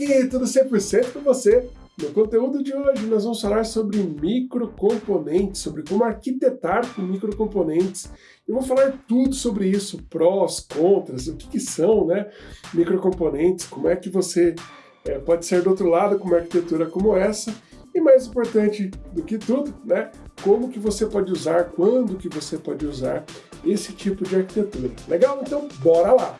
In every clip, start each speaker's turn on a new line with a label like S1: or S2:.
S1: aqui, tudo 100% com você. No conteúdo de hoje nós vamos falar sobre microcomponentes, sobre como arquitetar com microcomponentes. Eu vou falar tudo sobre isso, prós, contras, o que, que são né, microcomponentes, como é que você é, pode ser do outro lado com uma arquitetura como essa, e mais importante do que tudo, né, como que você pode usar, quando que você pode usar esse tipo de arquitetura. Legal? Então bora lá!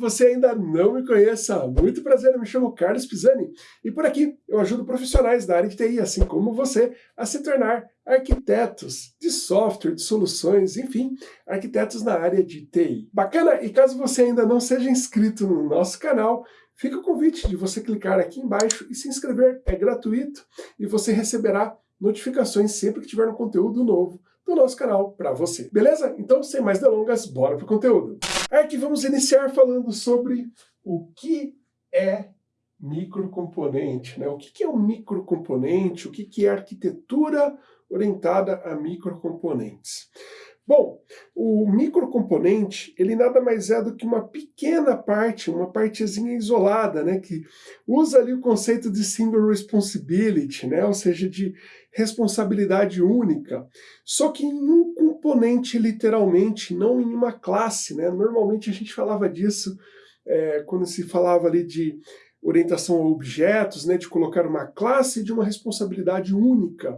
S1: Você ainda não me conheça, muito prazer, eu me chamo Carlos Pisani e por aqui eu ajudo profissionais da área de TI, assim como você, a se tornar arquitetos de software, de soluções, enfim, arquitetos na área de TI. Bacana? E caso você ainda não seja inscrito no nosso canal, fica o convite de você clicar aqui embaixo e se inscrever, é gratuito e você receberá notificações sempre que tiver um conteúdo novo do nosso canal para você. Beleza? Então, sem mais delongas, bora pro conteúdo. Aqui vamos iniciar falando sobre o que é microcomponente, né? O que é um microcomponente, o que é arquitetura orientada a microcomponentes. Bom, o microcomponente, ele nada mais é do que uma pequena parte, uma partezinha isolada, né, que usa ali o conceito de single responsibility, né, ou seja, de responsabilidade única, só que em um componente literalmente, não em uma classe, né, normalmente a gente falava disso é, quando se falava ali de orientação a objetos, né, de colocar uma classe de uma responsabilidade única,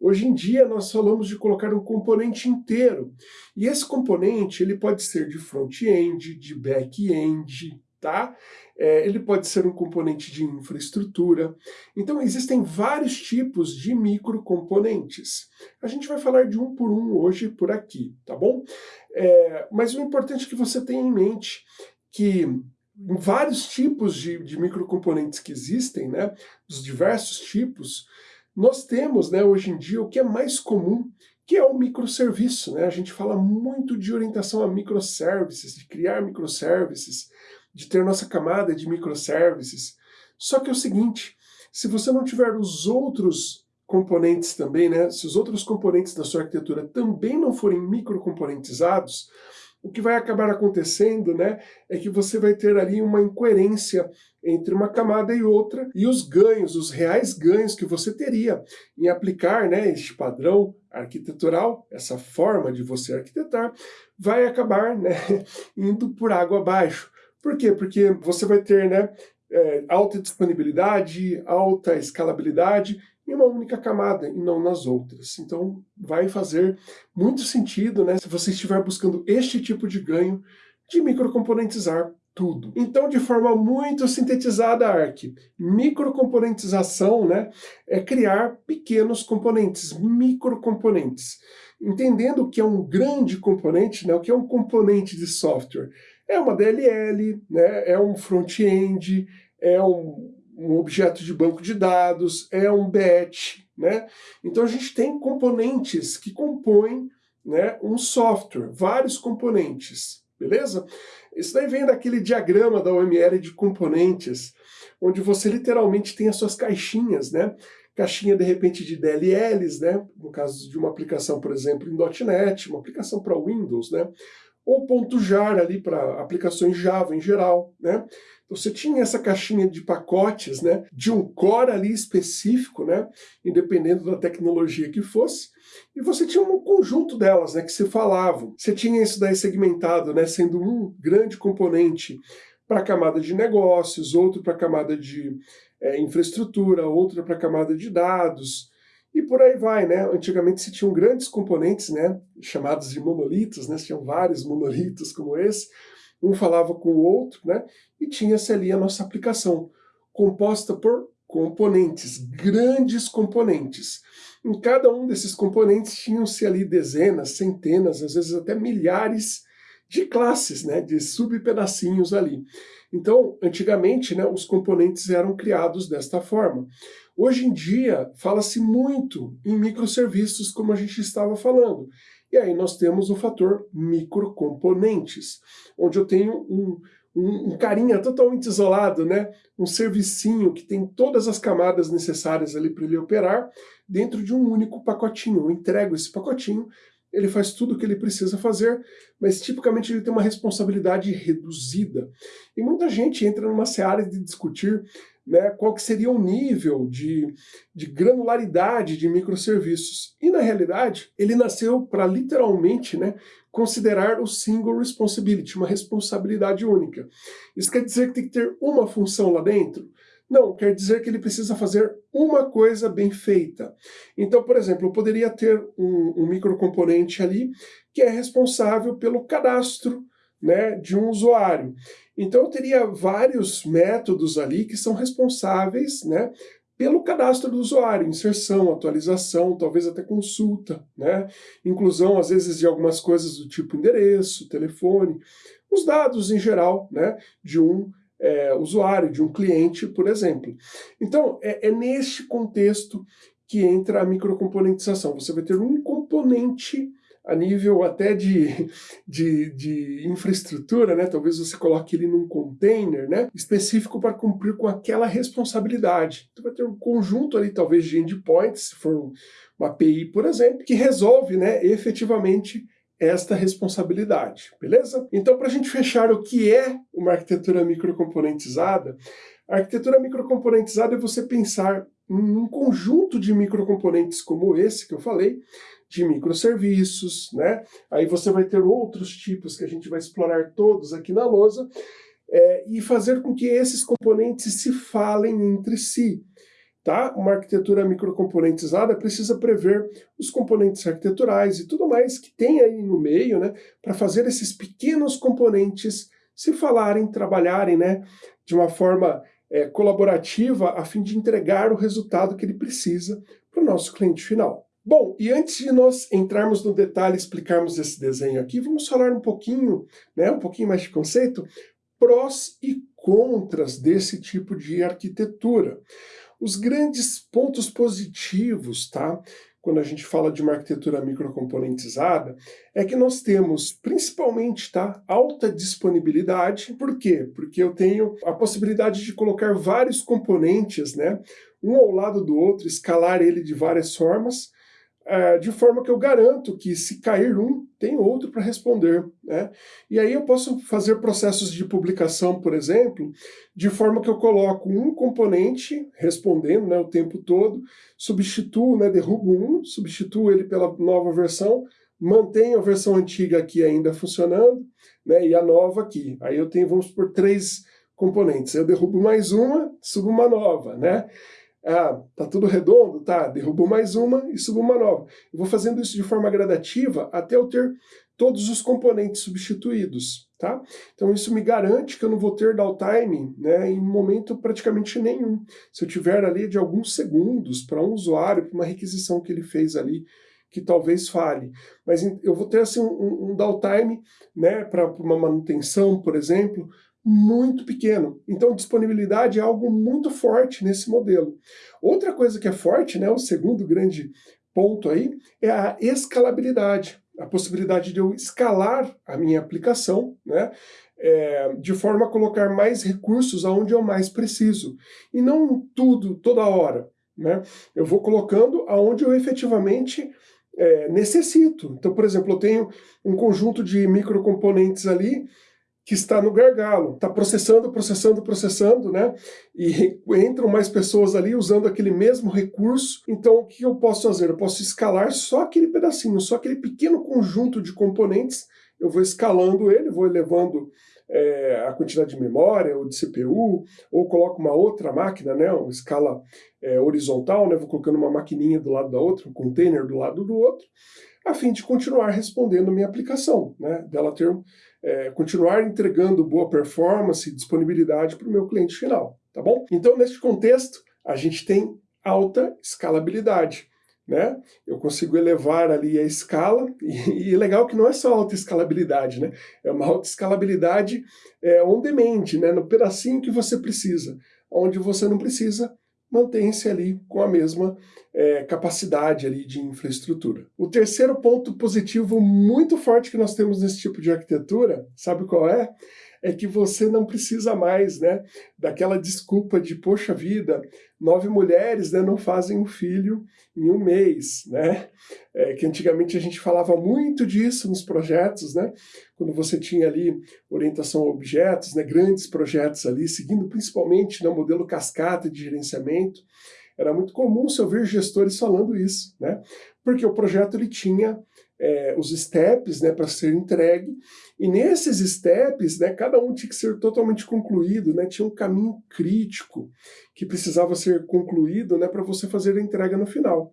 S1: Hoje em dia nós falamos de colocar um componente inteiro. E esse componente ele pode ser de front-end, de back-end, tá? É, ele pode ser um componente de infraestrutura. Então existem vários tipos de microcomponentes. A gente vai falar de um por um hoje por aqui, tá bom? É, mas o importante é que você tenha em mente que vários tipos de, de microcomponentes que existem, né, dos diversos tipos, nós temos, né, hoje em dia, o que é mais comum, que é o microserviço. Né? A gente fala muito de orientação a microservices, de criar microservices, de ter nossa camada de microservices. Só que é o seguinte, se você não tiver os outros componentes também, né, se os outros componentes da sua arquitetura também não forem microcomponentizados, o que vai acabar acontecendo né, é que você vai ter ali uma incoerência entre uma camada e outra, e os ganhos, os reais ganhos que você teria em aplicar né, este padrão arquitetural, essa forma de você arquitetar, vai acabar né, indo por água abaixo. Por quê? Porque você vai ter né, é, alta disponibilidade, alta escalabilidade, em uma única camada e não nas outras. Então vai fazer muito sentido né, se você estiver buscando este tipo de ganho de microcomponentizar tudo. Então, de forma muito sintetizada, Arc, microcomponentização né, é criar pequenos componentes, microcomponentes. Entendendo que é um grande componente, né, o que é um componente de software? É uma DLL, né, é um front-end, é um um objeto de banco de dados, é um batch, né? Então a gente tem componentes que compõem né, um software, vários componentes, beleza? Isso daí vem daquele diagrama da OML de componentes, onde você literalmente tem as suas caixinhas, né? Caixinha, de repente, de DLLs, né? No caso de uma aplicação, por exemplo, em .NET, uma aplicação para Windows, né? Ou ponto .jar ali para aplicações Java em geral, né? Você tinha essa caixinha de pacotes, né, de um core ali específico, né, independente da tecnologia que fosse, e você tinha um conjunto delas, né, que se falavam. Você tinha isso daí segmentado, né, sendo um grande componente para a camada de negócios, outro para a camada de é, infraestrutura, outro para a camada de dados, e por aí vai, né? Antigamente se tinham grandes componentes, né, chamados de monolitos, né, se tinham vários monolitos como esse, um falava com o outro, né? E tinha-se ali a nossa aplicação, composta por componentes, grandes componentes. Em cada um desses componentes tinham-se ali dezenas, centenas, às vezes até milhares de classes, né, de subpedacinhos ali. Então, antigamente, né, os componentes eram criados desta forma. Hoje em dia, fala-se muito em microserviços, como a gente estava falando. E aí nós temos o fator microcomponentes, onde eu tenho um, um, um, carinha totalmente isolado, né? um servicinho que tem todas as camadas necessárias ali para ele operar dentro de um único pacotinho. Eu entrego esse pacotinho, ele faz tudo o que ele precisa fazer, mas tipicamente ele tem uma responsabilidade reduzida. E muita gente entra numa seara de discutir né, qual que seria o nível de, de granularidade de microserviços. E na realidade, ele nasceu para literalmente né, considerar o single responsibility, uma responsabilidade única. Isso quer dizer que tem que ter uma função lá dentro? Não, quer dizer que ele precisa fazer uma coisa bem feita. Então, por exemplo, eu poderia ter um, um microcomponente ali que é responsável pelo cadastro né, de um usuário. Então eu teria vários métodos ali que são responsáveis né, pelo cadastro do usuário, inserção, atualização, talvez até consulta, né? inclusão às vezes de algumas coisas do tipo endereço, telefone, os dados em geral né, de um é, usuário, de um cliente, por exemplo. Então é, é neste contexto que entra a microcomponentização. Você vai ter um componente a nível até de, de, de, infraestrutura, né? talvez você coloque ele num container né? específico para cumprir com aquela responsabilidade. Então vai ter um conjunto ali, talvez, de endpoints, se for uma API, por exemplo, que resolve né, efetivamente esta responsabilidade, beleza? Então, para a gente fechar o que é uma arquitetura microcomponentizada, a arquitetura microcomponentizada é você pensar em um conjunto de microcomponentes como esse que eu falei, de microserviços, né? Aí você vai ter outros tipos que a gente vai explorar todos aqui na lousa, é, e fazer com que esses componentes se falem entre si. Tá? Uma arquitetura microcomponentizada precisa prever os componentes arquiteturais e tudo mais que tem aí no meio, né, para fazer esses pequenos componentes se falarem, trabalharem, né, de uma forma é, colaborativa a fim de entregar o resultado que ele precisa para o nosso cliente final. Bom, e antes de nós entrarmos no detalhe e explicarmos esse desenho aqui, vamos falar um pouquinho, né, um pouquinho mais de conceito, prós e contras desse tipo de arquitetura. Os grandes pontos positivos, tá? Quando a gente fala de uma arquitetura microcomponentizada, é que nós temos principalmente tá, alta disponibilidade. Por quê? Porque eu tenho a possibilidade de colocar vários componentes, né, um ao lado do outro, escalar ele de várias formas, de forma que eu garanto que se cair um, tem outro para responder. Né? E aí eu posso fazer processos de publicação, por exemplo, de forma que eu coloco um componente respondendo né, o tempo todo, substituo, né, derrubo um, substituo ele pela nova versão, mantenho a versão antiga aqui ainda funcionando, né, e a nova aqui. Aí eu tenho, vamos por três componentes. Eu derrubo mais uma, subo uma nova, né? Ah, tá tudo redondo? Tá, derrubo mais uma e subo uma nova. Eu vou fazendo isso de forma gradativa até eu ter todos os componentes substituídos, tá? Então isso me garante que eu não vou ter downtime né, em momento praticamente nenhum. Se eu tiver ali de alguns segundos para um usuário, para uma requisição que ele fez ali, que talvez fale. Mas eu vou ter assim, um, um downtime né, para uma manutenção, por exemplo, muito pequeno. Então, disponibilidade é algo muito forte nesse modelo. Outra coisa que é forte, né, o segundo grande ponto aí, é a escalabilidade. A possibilidade de eu escalar a minha aplicação, né, é, de forma a colocar mais recursos aonde eu mais preciso. E não tudo, toda hora. Né? Eu vou colocando aonde eu efetivamente é, necessito. Então, por exemplo, eu tenho um conjunto de microcomponentes ali que está no gargalo, está processando, processando, processando, né? E entram mais pessoas ali usando aquele mesmo recurso. Então, o que eu posso fazer? Eu posso escalar só aquele pedacinho, só aquele pequeno conjunto de componentes. Eu vou escalando ele, vou elevando é, a quantidade de memória ou de CPU, ou coloco uma outra máquina, né? Uma escala é, horizontal, né? Vou colocando uma maquininha do lado da outra, um container do lado do outro, a fim de continuar respondendo minha aplicação, né? Dela ter é, continuar entregando boa performance e disponibilidade para o meu cliente final, tá bom? Então, neste contexto, a gente tem alta escalabilidade. Né? Eu consigo elevar ali a escala, e, e legal que não é só alta escalabilidade, né? é uma alta escalabilidade é, on demand, né? no pedacinho que você precisa. Onde você não precisa, mantém-se ali com a mesma é, capacidade ali de infraestrutura. O terceiro ponto positivo muito forte que nós temos nesse tipo de arquitetura, sabe qual é? É que você não precisa mais né, daquela desculpa de, poxa vida, nove mulheres né, não fazem um filho em um mês, né? É, que antigamente a gente falava muito disso nos projetos, né? Quando você tinha ali orientação a objetos, né, grandes projetos ali, seguindo principalmente no modelo cascata de gerenciamento, era muito comum se ouvir gestores falando isso, né? Porque o projeto ele tinha é, os steps né, para ser entregue, e nesses steps, né, cada um tinha que ser totalmente concluído, né, tinha um caminho crítico que precisava ser concluído né, para você fazer a entrega no final.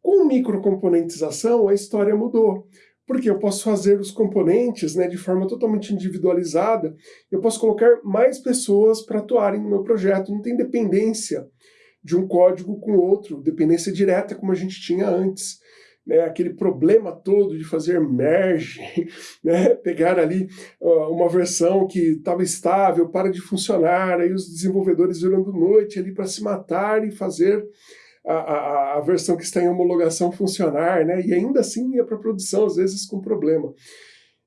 S1: Com microcomponentização, a história mudou, porque eu posso fazer os componentes né, de forma totalmente individualizada, eu posso colocar mais pessoas para atuarem no meu projeto, não tem dependência de um código com outro, dependência direta como a gente tinha antes né, aquele problema todo de fazer merge, né, pegar ali uh, uma versão que estava estável, para de funcionar, aí os desenvolvedores virando noite ali para se matar e fazer a, a, a, versão que está em homologação funcionar, né, e ainda assim ia para produção, às vezes com problema.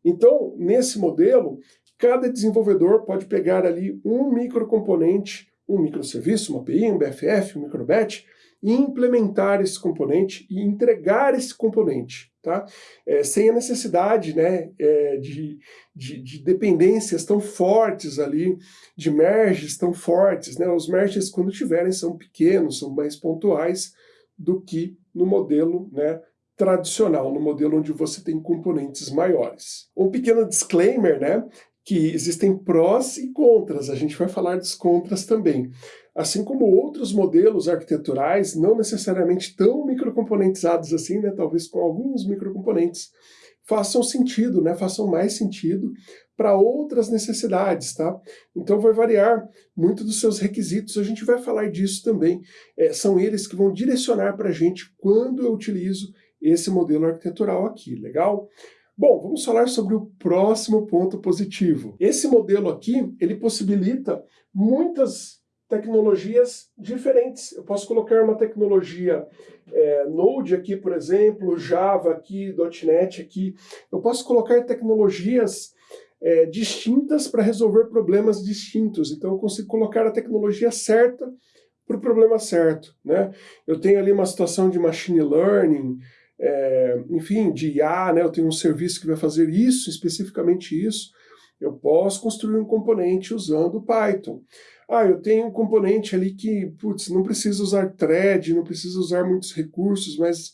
S1: Então, nesse modelo, cada desenvolvedor pode pegar ali um microcomponente, um microserviço, uma API, um BFF, um microbatch, e implementar esse componente e entregar esse componente, tá? É, sem a necessidade né, é, de, de, de, dependências tão fortes ali, de merges tão fortes. Né? Os merges, quando tiverem, são pequenos, são mais pontuais do que no modelo né, tradicional, no modelo onde você tem componentes maiores. Um pequeno disclaimer, né, que existem prós e contras, a gente vai falar dos contras também assim como outros modelos arquiteturais, não necessariamente tão microcomponentizados assim, né, talvez com alguns microcomponentes, façam sentido, né, façam mais sentido para outras necessidades, tá? Então vai variar muito dos seus requisitos, a gente vai falar disso também. É, são eles que vão direcionar para a gente quando eu utilizo esse modelo arquitetural aqui, legal? Bom, vamos falar sobre o próximo ponto positivo. Esse modelo aqui, ele possibilita muitas tecnologias diferentes. Eu posso colocar uma tecnologia é, Node aqui, por exemplo, Java aqui, .NET aqui. Eu posso colocar tecnologias é, distintas para resolver problemas distintos. Então eu consigo colocar a tecnologia certa para o problema certo. Né? Eu tenho ali uma situação de machine learning, é, enfim, de IA, né? eu tenho um serviço que vai fazer isso, especificamente isso. Eu posso construir um componente usando Python. Ah, eu tenho um componente ali que, putz, não precisa usar thread, não precisa usar muitos recursos, mas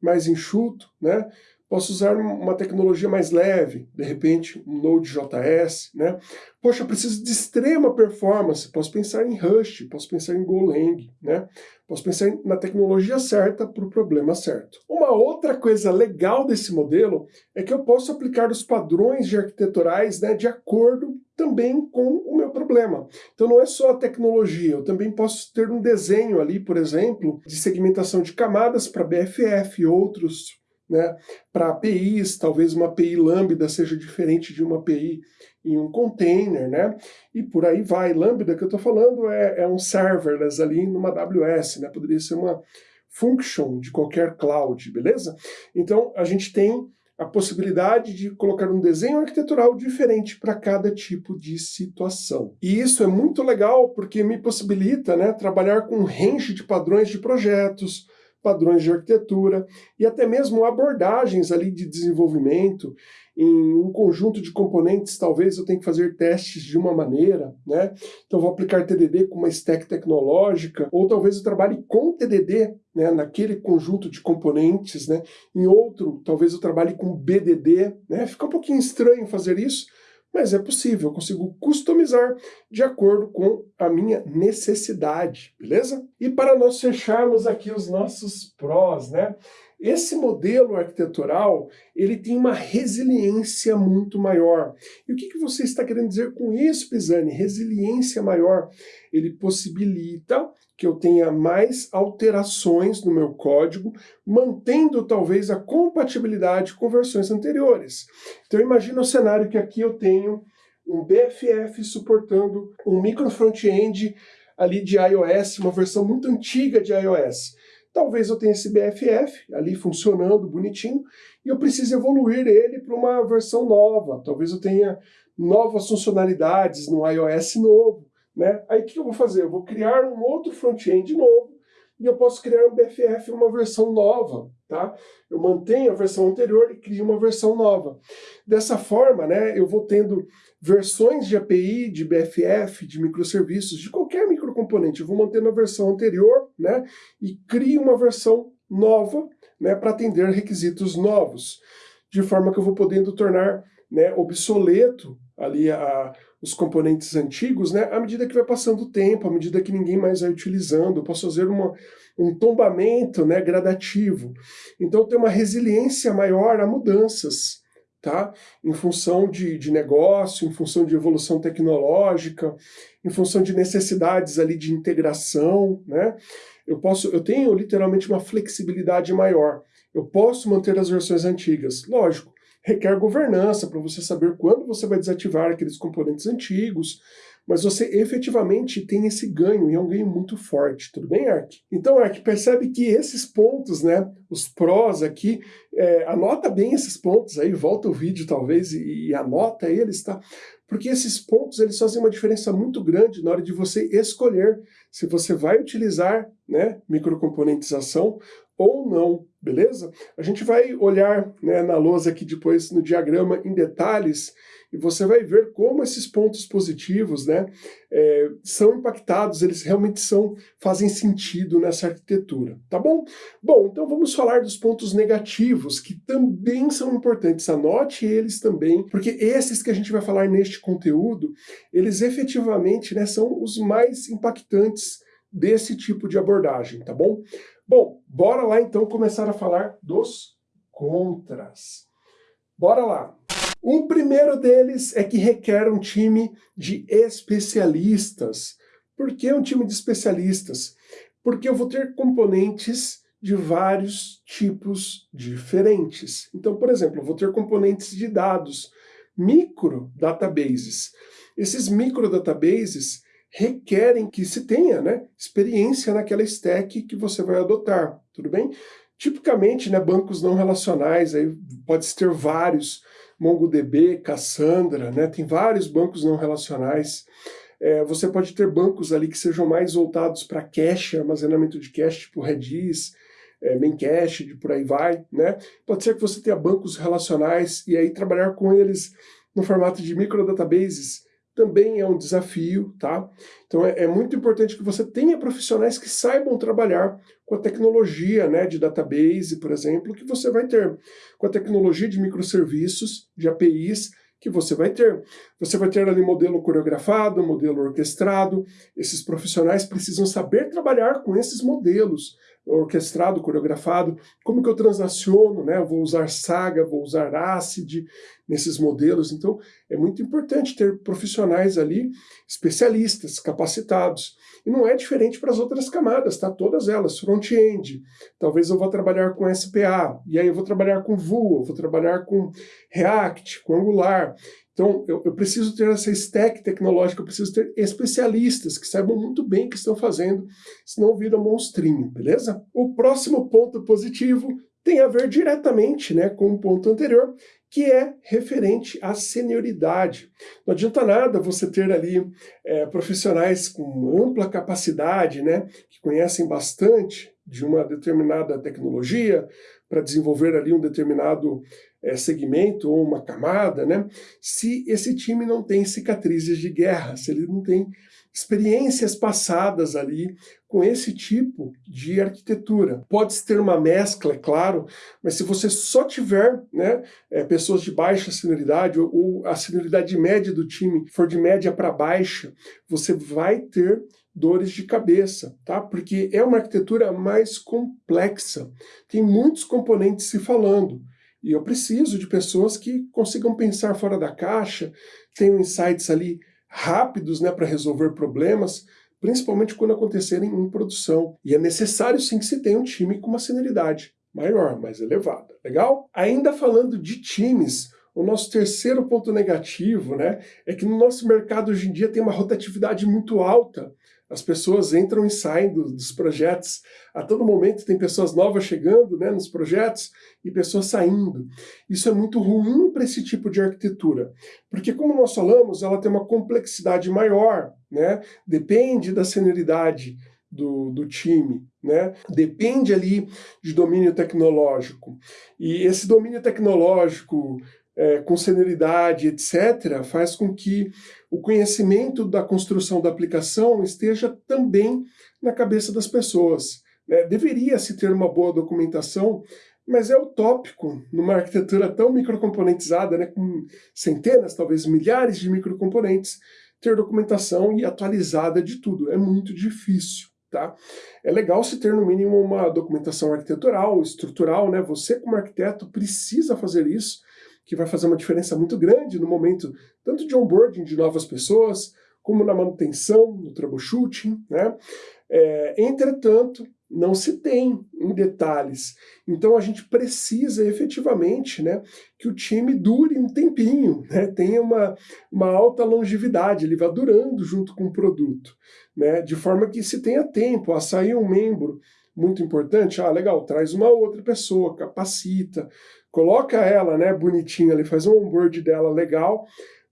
S1: mais enxuto, né? Posso usar uma tecnologia mais leve, de repente um Node.js, né? Poxa, preciso de extrema performance, posso pensar em Rust, posso pensar em Golang, né? Posso pensar na tecnologia certa para o problema certo. Uma outra coisa legal desse modelo é que eu posso aplicar os padrões de arquiteturais né, de acordo também com o meu problema. Então não é só a tecnologia, eu também posso ter um desenho ali, por exemplo, de segmentação de camadas para BFF e outros né? Para APIs, talvez uma API Lambda seja diferente de uma API em um container, né? E por aí vai. Lambda que eu estou falando é, é um serverless ali numa AWS, né? Poderia ser uma function de qualquer cloud, beleza? Então a gente tem a possibilidade de colocar um desenho arquitetural diferente para cada tipo de situação. E isso é muito legal porque me possibilita né, trabalhar com um range de padrões de projetos, padrões de arquitetura e até mesmo abordagens ali de desenvolvimento em um conjunto de componentes, talvez eu tenha que fazer testes de uma maneira, né? Então vou aplicar TDD com uma stack tecnológica, ou talvez eu trabalhe com TDD, né, naquele conjunto de componentes, né? Em outro, talvez eu trabalhe com BDD, né? Fica um pouquinho estranho fazer isso, mas é possível, eu consigo customizar de acordo com a minha necessidade, beleza? E para nós fecharmos aqui os nossos prós, né? Esse modelo arquitetural, ele tem uma resiliência muito maior. E o que, que você está querendo dizer com isso, Pisani? Resiliência maior. Ele possibilita que eu tenha mais alterações no meu código, mantendo talvez a compatibilidade com versões anteriores. Então imagina o cenário que aqui eu tenho um BFF suportando um micro front-end ali de iOS, uma versão muito antiga de iOS. Talvez eu tenha esse BFF ali funcionando bonitinho e eu precise evoluir ele para uma versão nova. Talvez eu tenha novas funcionalidades no iOS novo, né? Aí o que eu vou fazer? Eu vou criar um outro front-end novo e eu posso criar um BFF uma versão nova, tá? Eu mantenho a versão anterior e crio uma versão nova. Dessa forma, né, eu vou tendo versões de API, de BFF, de microserviços, de qualquer microcomponente. Eu vou mantendo a versão anterior, né, e crio uma versão nova, né, para atender requisitos novos, de forma que eu vou podendo tornar né, obsoleto ali a, os componentes antigos, né, à medida que vai passando o tempo, à medida que ninguém mais vai utilizando, eu posso fazer uma, um tombamento né, gradativo. Então tem uma resiliência maior a mudanças, tá? em função de, de negócio, em função de evolução tecnológica, em função de necessidades ali de integração, né? Eu, posso, eu tenho literalmente uma flexibilidade maior. Eu posso manter as versões antigas, lógico, requer governança para você saber quando você vai desativar aqueles componentes antigos, mas você efetivamente tem esse ganho, e é um ganho muito forte, tudo bem, Ark? Então, Ark, percebe que esses pontos, né, os prós aqui, é, anota bem esses pontos aí, volta o vídeo talvez e, e anota eles, tá? Porque esses pontos, eles fazem uma diferença muito grande na hora de você escolher se você vai utilizar, né, microcomponentização ou não, beleza? A gente vai olhar né, na lousa aqui depois no diagrama em detalhes e você vai ver como esses pontos positivos né, é, são impactados, eles realmente são, fazem sentido nessa arquitetura, tá bom? Bom, então vamos falar dos pontos negativos, que também são importantes, anote eles também, porque esses que a gente vai falar neste conteúdo, eles efetivamente né, são os mais impactantes desse tipo de abordagem, tá bom? Bom, bora lá então começar a falar dos contras. Bora lá! O primeiro deles é que requer um time de especialistas. Por que um time de especialistas? Porque eu vou ter componentes de vários tipos diferentes. Então, por exemplo, eu vou ter componentes de dados, micro databases. Esses micro databases requerem que se tenha né, experiência naquela stack que você vai adotar, tudo bem? Tipicamente, né, bancos não relacionais, aí pode ter vários, MongoDB, Cassandra, né, tem vários bancos não relacionais. É, você pode ter bancos ali que sejam mais voltados para cache, armazenamento de cache, tipo Redis, é, de por aí vai, né? Pode ser que você tenha bancos relacionais e aí trabalhar com eles no formato de microdatabases também é um desafio, tá? Então é, é, muito importante que você tenha profissionais que saibam trabalhar com a tecnologia né, de database, por exemplo, que você vai ter, com a tecnologia de microserviços, de APIs, que você vai ter. Você vai ter ali modelo coreografado, modelo orquestrado, esses profissionais precisam saber trabalhar com esses modelos, orquestrado, coreografado, como que eu transaciono, né? Eu vou usar Saga, vou usar ACID nesses modelos, então é muito importante ter profissionais ali, especialistas, capacitados. E não é diferente para as outras camadas, tá? Todas elas, front-end, talvez eu vou trabalhar com SPA, e aí eu vou trabalhar com Vue, vou trabalhar com React, com Angular, então, eu, eu, preciso ter essa stack tecnológica, eu preciso ter especialistas que saibam muito bem o que estão fazendo, senão vira monstrinho, beleza? O próximo ponto positivo tem a ver diretamente né, com o ponto anterior, que é referente à senioridade. Não adianta nada você ter ali é, profissionais com ampla capacidade, né, que conhecem bastante de uma determinada tecnologia, para desenvolver ali um determinado é, segmento ou uma camada, né? se esse time não tem cicatrizes de guerra, se ele não tem experiências passadas ali com esse tipo de arquitetura. Pode-se ter uma mescla, é claro, mas se você só tiver né, é, pessoas de baixa senioridade ou, ou a senioridade média do time for de média para baixa, você vai ter dores de cabeça, tá? Porque é uma arquitetura mais complexa, tem muitos componentes se falando, e eu preciso de pessoas que consigam pensar fora da caixa, tenham insights ali rápidos né, para resolver problemas, principalmente quando acontecerem em produção. E é necessário sim que se tenha um time com uma senioridade maior, mais elevada. Legal? Ainda falando de times, o nosso terceiro ponto negativo né, é que no nosso mercado hoje em dia tem uma rotatividade muito alta As pessoas entram e saem do, dos projetos. A todo momento tem pessoas novas chegando né, nos projetos e pessoas saindo. Isso é muito ruim para esse tipo de arquitetura, porque como nós falamos, ela tem uma complexidade maior, né? depende da senioridade do, do time, né? depende ali de domínio tecnológico. E esse domínio tecnológico é, com senioridade, etc., faz com que o conhecimento da construção da aplicação esteja também na cabeça das pessoas. Né? Deveria-se ter uma boa documentação, mas é utópico numa arquitetura tão microcomponentizada, né, com centenas, talvez milhares de microcomponentes, ter documentação e atualizada de tudo. É muito difícil. Tá? É legal se ter no mínimo uma documentação arquitetural, estrutural, né? Você como arquiteto precisa fazer isso, que vai fazer uma diferença muito grande no momento tanto de onboarding de novas pessoas, como na manutenção, no troubleshooting, né? É, entretanto, não se tem em detalhes. Então a gente precisa efetivamente né, que o time dure um tempinho, né, tenha uma, uma alta longevidade, ele vá durando junto com o produto, né, de forma que se tenha tempo a sair um membro muito importante, ah, legal, traz uma outra pessoa, capacita, coloca ela, né, bonitinha ali, faz um onboard dela legal,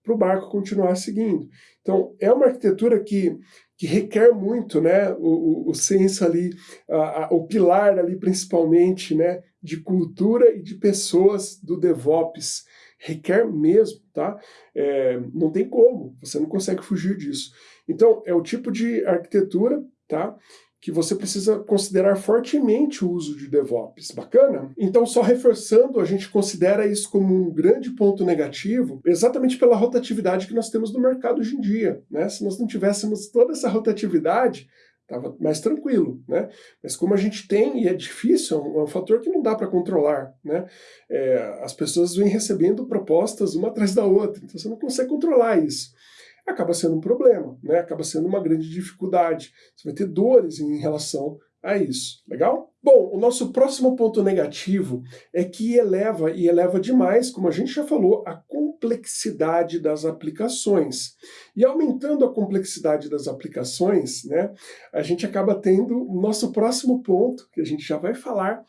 S1: para o barco continuar seguindo. Então, é uma arquitetura que, que requer muito, né, o, o senso ali, a, a, o pilar ali principalmente, né, de cultura e de pessoas do DevOps, requer mesmo, tá? É, não tem como, você não consegue fugir disso. Então, é o tipo de arquitetura, tá? Que você precisa considerar fortemente o uso de DevOps. Bacana? Então, só reforçando, a gente considera isso como um grande ponto negativo, exatamente pela rotatividade que nós temos no mercado hoje em dia. Né? Se nós não tivéssemos toda essa rotatividade, estava mais tranquilo, né? Mas como a gente tem, e é difícil, é um, é um fator que não dá para controlar, né? É, as pessoas vêm recebendo propostas uma atrás da outra, então você não consegue controlar isso acaba sendo um problema, né? acaba sendo uma grande dificuldade. Você vai ter dores em relação a isso. Legal? Bom, o nosso próximo ponto negativo é que eleva, e eleva demais, como a gente já falou, a complexidade das aplicações. E aumentando a complexidade das aplicações, né, a gente acaba tendo o nosso próximo ponto, que a gente já vai falar,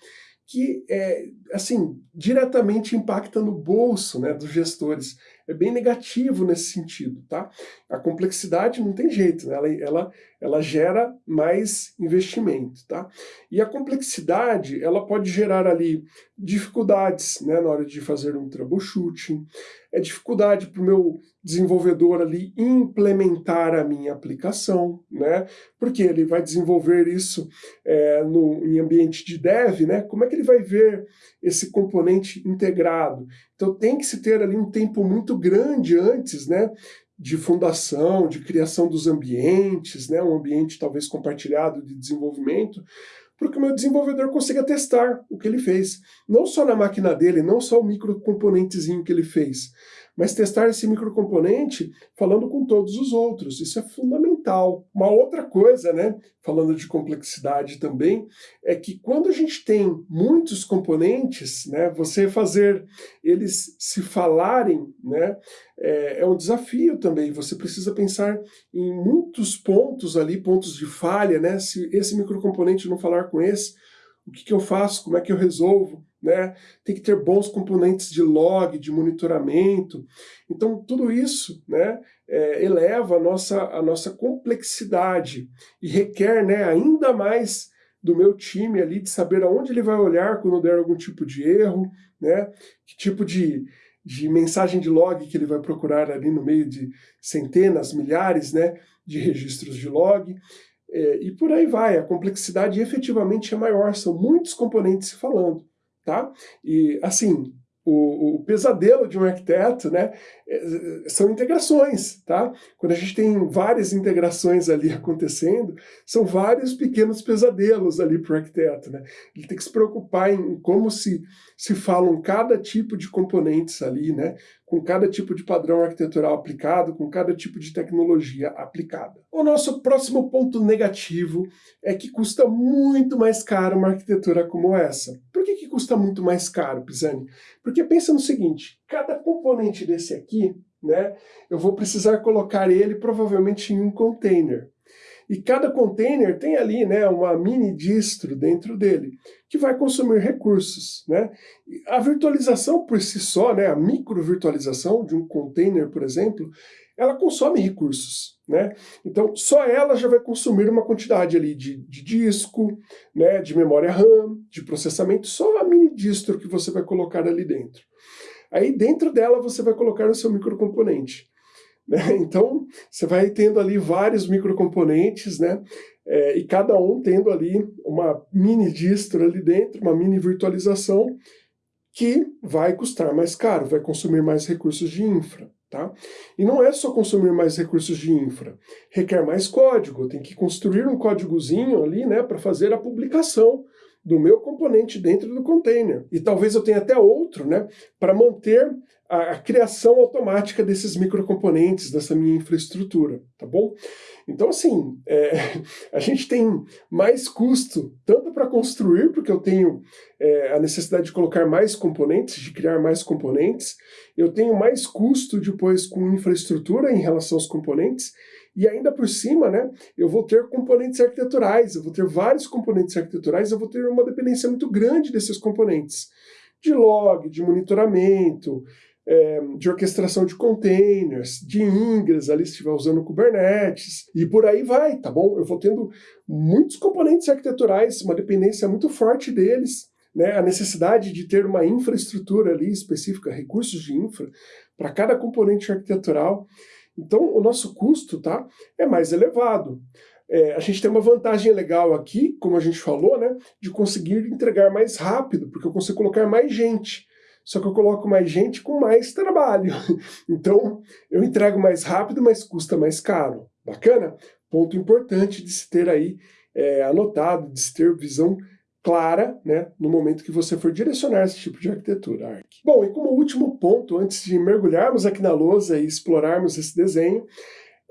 S1: que, é, assim, diretamente impacta no bolso né, dos gestores é bem negativo nesse sentido, tá? A complexidade não tem jeito, né? ela, ela, ela gera mais investimento, tá? E a complexidade, ela pode gerar ali dificuldades, né, na hora de fazer um troubleshooting, é dificuldade para o meu desenvolvedor ali implementar a minha aplicação, né? Porque ele vai desenvolver isso é, no, em ambiente de dev, né? Como é que ele vai ver esse componente integrado? Então tem que se ter ali um tempo muito grande antes, né? De fundação, de criação dos ambientes, né, um ambiente talvez compartilhado de desenvolvimento, para que o meu desenvolvedor consiga testar o que ele fez. Não só na máquina dele, não só o microcomponentezinho que ele fez, mas testar esse microcomponente falando com todos os outros. Isso é fundamental. Uma outra coisa, né, falando de complexidade também, é que quando a gente tem muitos componentes, né, você fazer eles se falarem, né, é, é um desafio também. Você precisa pensar em muitos pontos ali, pontos de falha, né, se esse microcomponente não falar com esse, o que, que eu faço, como é que eu resolvo, né? Tem que ter bons componentes de log, de monitoramento. Então, tudo isso né, é, eleva a nossa, a nossa complexidade e requer né, ainda mais do meu time ali de saber aonde ele vai olhar quando der algum tipo de erro, né? Que tipo de, de mensagem de log que ele vai procurar ali no meio de centenas, milhares né, de registros de log. É, e por aí vai, a complexidade efetivamente é maior, são muitos componentes falando tá? E, assim, o, o, pesadelo de um arquiteto, né, é, são integrações, tá? Quando a gente tem várias integrações ali acontecendo, são vários pequenos pesadelos ali para o arquiteto, né? Ele tem que se preocupar em como se, se falam cada tipo de componentes ali, né? Com cada tipo de padrão arquitetural aplicado, com cada tipo de tecnologia aplicada. O nosso próximo ponto negativo é que custa muito mais caro uma arquitetura como essa. Custa muito mais caro, Pisani? Porque pensa no seguinte, cada componente desse aqui, né, eu vou precisar colocar ele provavelmente em um container. E cada container tem ali né, uma mini distro dentro dele, que vai consumir recursos. Né? A virtualização por si só, né, a microvirtualização de um container, por exemplo, ela consome recursos. Né? Então, só ela já vai consumir uma quantidade ali de, de disco, né, de memória RAM, de processamento, só mini distro que você vai colocar ali dentro. Aí dentro dela você vai colocar o seu microcomponente. Né? Então, você vai tendo ali vários microcomponentes, né? É, e cada um tendo ali uma mini distro ali dentro, uma mini virtualização, que vai custar mais caro, vai consumir mais recursos de infra. Tá? E não é só consumir mais recursos de infra, requer mais código, tem que construir um códigozinho ali né, para fazer a publicação do meu componente dentro do container. E talvez eu tenha até outro né, para manter a, a, criação automática desses microcomponentes, dessa minha infraestrutura, tá bom? Então, assim, é, a gente tem mais custo, tanto para construir, porque eu tenho é, a necessidade de colocar mais componentes, de criar mais componentes, eu tenho mais custo depois com infraestrutura em relação aos componentes, e ainda por cima, né, eu vou ter componentes arquiteturais, eu vou ter vários componentes arquiteturais, eu vou ter uma dependência muito grande desses componentes, de log, de monitoramento, é, de orquestração de containers, de ingress, ali se estiver usando Kubernetes, e por aí vai, tá bom? Eu vou tendo muitos componentes arquiteturais, uma dependência muito forte deles, né? a necessidade de ter uma infraestrutura ali específica, recursos de infra, para cada componente arquitetural. Então, o nosso custo tá, é mais elevado. É, a gente tem uma vantagem legal aqui, como a gente falou, né, de conseguir entregar mais rápido, porque eu consigo colocar mais gente só que eu coloco mais gente com mais trabalho. Então, eu entrego mais rápido, mas custa mais caro. Bacana? Ponto importante de se ter aí é, anotado, de se ter visão clara né, no momento que você for direcionar esse tipo de arquitetura. Arc. Bom, e como último ponto, antes de mergulharmos aqui na lousa e explorarmos esse desenho,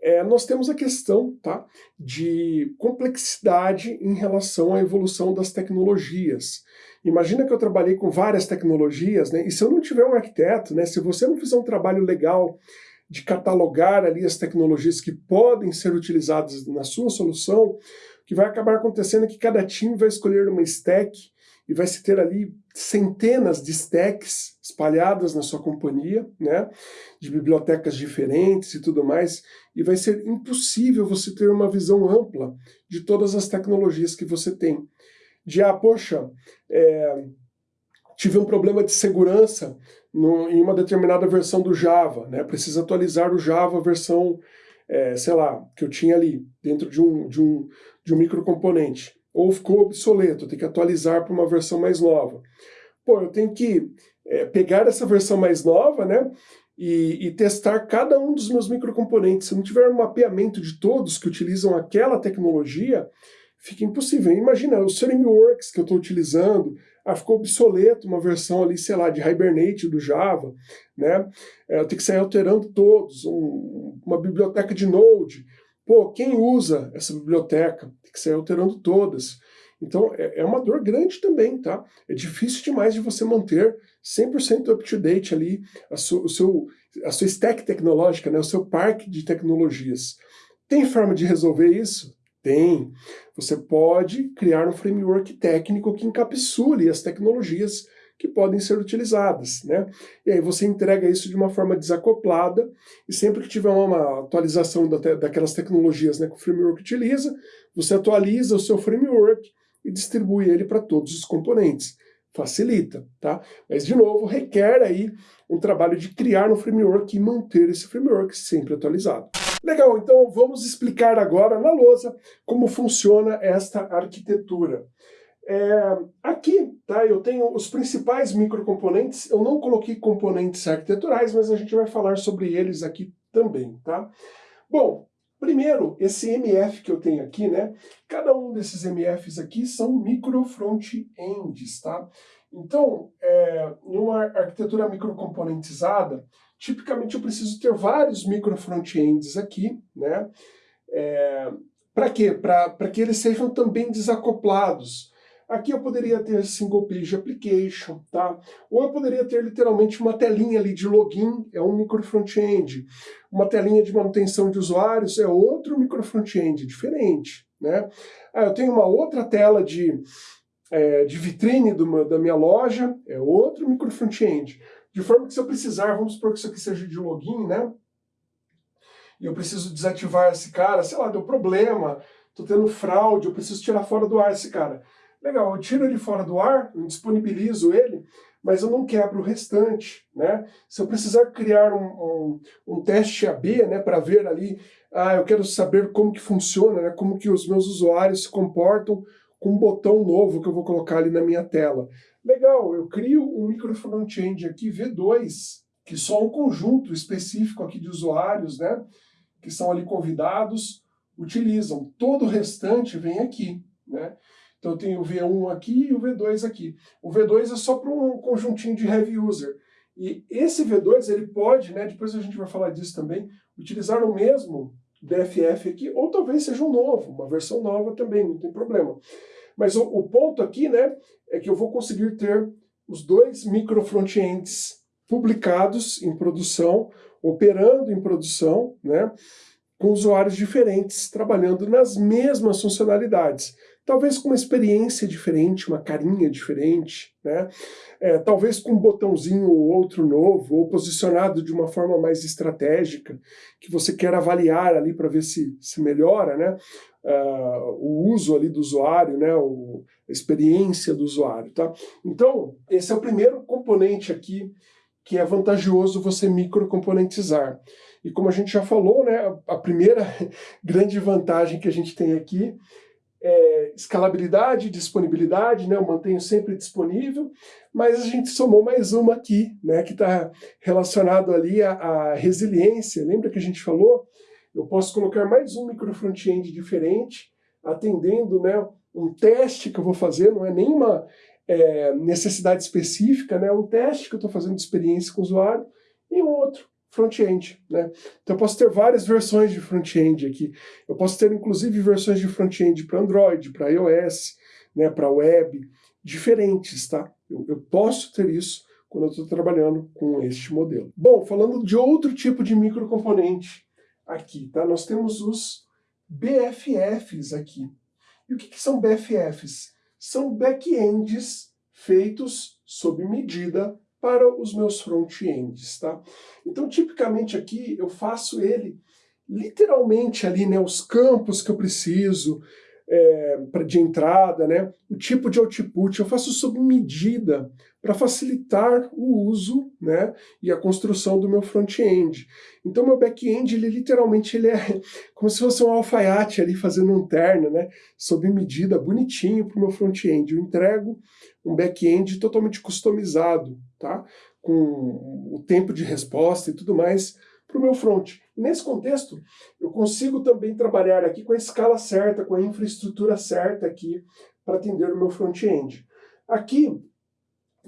S1: é, nós temos a questão tá, de complexidade em relação à evolução das tecnologias. Imagina que eu trabalhei com várias tecnologias, né? E se eu não tiver um arquiteto, né? Se você não fizer um trabalho legal de catalogar ali as tecnologias que podem ser utilizadas na sua solução, o que vai acabar acontecendo é que cada time vai escolher uma stack e vai se ter ali centenas de stacks espalhadas na sua companhia, né, de bibliotecas diferentes e tudo mais, e vai ser impossível você ter uma visão ampla de todas as tecnologias que você tem de, ah, poxa, é, tive um problema de segurança no, em uma determinada versão do Java, né? Precisa atualizar o Java versão, é, sei lá, que eu tinha ali, dentro de um, de um, de um microcomponente. Ou ficou obsoleto, tem que atualizar para uma versão mais nova. Pô, eu tenho que é, pegar essa versão mais nova, né? E, e, testar cada um dos meus microcomponentes. Se não tiver um mapeamento de todos que utilizam aquela tecnologia, fica impossível. Imagina, os frameworks que eu estou utilizando, ah, ficou obsoleto uma versão ali, sei lá, de Hibernate do Java, né? É, eu tenho que sair alterando todos, um, uma biblioteca de Node. Pô, quem usa essa biblioteca? Tem que sair alterando todas. Então, é, é uma dor grande também, tá? É difícil demais de você manter 100% up-to-date ali a, su, o seu, a sua stack tecnológica, né? o seu parque de tecnologias. Tem forma de resolver isso? Tem. Você pode criar um framework técnico que encapsule as tecnologias que podem ser utilizadas, né? E aí você entrega isso de uma forma desacoplada e sempre que tiver uma atualização da, daquelas tecnologias né, que o framework utiliza, você atualiza o seu framework e distribui ele para todos os componentes. Facilita, tá? Mas, de novo, requer aí um trabalho de criar um framework e manter esse framework sempre atualizado. Legal, então vamos explicar agora na lousa como funciona esta arquitetura. É, aqui, tá, eu tenho os principais microcomponentes, eu não coloquei componentes arquiteturais, mas a gente vai falar sobre eles aqui também, tá? Bom, primeiro, esse MF que eu tenho aqui, né, cada um desses MFs aqui são micro front-ends, tá? Então, é, numa arquitetura microcomponentizada, tipicamente eu preciso ter vários micro front-ends aqui, né? É, para quê? Para que eles sejam também desacoplados. Aqui eu poderia ter single page application, tá? Ou eu poderia ter literalmente uma telinha ali de login, é um micro front-end. Uma telinha de manutenção de usuários é outro micro front-end, diferente, né? Ah, eu tenho uma outra tela de, é, de vitrine do, da minha loja, é outro micro front-end. De forma que se eu precisar, vamos supor que isso aqui seja de login, né? E eu preciso desativar esse cara, sei lá, deu problema, tô tendo fraude, eu preciso tirar fora do ar esse cara. Legal, eu tiro ele fora do ar, eu disponibilizo ele, mas eu não quebro o restante, né? Se eu precisar criar um, um, um teste AB, né, para ver ali, ah, eu quero saber como que funciona, né, como que os meus usuários se comportam com um botão novo que eu vou colocar ali na minha tela. Legal, eu crio um micro front-end aqui, V2, que só um conjunto específico aqui de usuários, né, que são ali convidados, utilizam. Todo o restante vem aqui, né? Então eu tenho o V1 aqui e o V2 aqui. O V2 é só para um conjuntinho de heavy user. E esse V2 ele pode, né, depois a gente vai falar disso também, utilizar o mesmo BFF aqui, ou talvez seja um novo, uma versão nova também, não tem problema. Mas o, o ponto aqui, né, é que eu vou conseguir ter os dois micro frontends publicados em produção, operando em produção, né, com usuários diferentes, trabalhando nas mesmas funcionalidades talvez com uma experiência diferente, uma carinha diferente, né? É, talvez com um botãozinho ou outro novo, ou posicionado de uma forma mais estratégica, que você quer avaliar ali para ver se, se melhora, né? Uh, o uso ali do usuário, né? O, a experiência do usuário, tá? Então, esse é o primeiro componente aqui que é vantajoso você microcomponentizar. E como a gente já falou, né, a primeira grande vantagem que a gente tem aqui é, escalabilidade, disponibilidade, né, eu mantenho sempre disponível, mas a gente somou mais uma aqui, né, que está relacionado ali à, à, resiliência. Lembra que a gente falou? Eu posso colocar mais um micro front-end diferente, atendendo né, um teste que eu vou fazer, não é nenhuma é, necessidade específica, né, um teste que eu estou fazendo de experiência com o usuário, e um outro front-end. Né? Então eu posso ter várias versões de front-end aqui. Eu posso ter inclusive versões de front-end para Android, para iOS, né, para web, diferentes. Tá? Eu, eu posso ter isso quando eu estou trabalhando com este modelo. Bom, falando de outro tipo de microcomponente aqui, tá? nós temos os BFFs aqui. E o que, que são BFFs? São backends feitos sob medida para os meus front-ends, tá? Então, tipicamente aqui, eu faço ele literalmente ali, né, os campos que eu preciso é, de entrada, né, o tipo de output, eu faço sob medida para facilitar o uso, né, e a construção do meu front-end. Então, meu back-end, ele literalmente ele é como se fosse um alfaiate ali fazendo um terno, né, sob medida, bonitinho para o meu front-end. Eu entrego um back-end totalmente customizado, tá? com o tempo de resposta e tudo mais para o meu front. Nesse contexto, eu consigo também trabalhar aqui com a escala certa, com a infraestrutura certa aqui para atender o meu front-end. Aqui,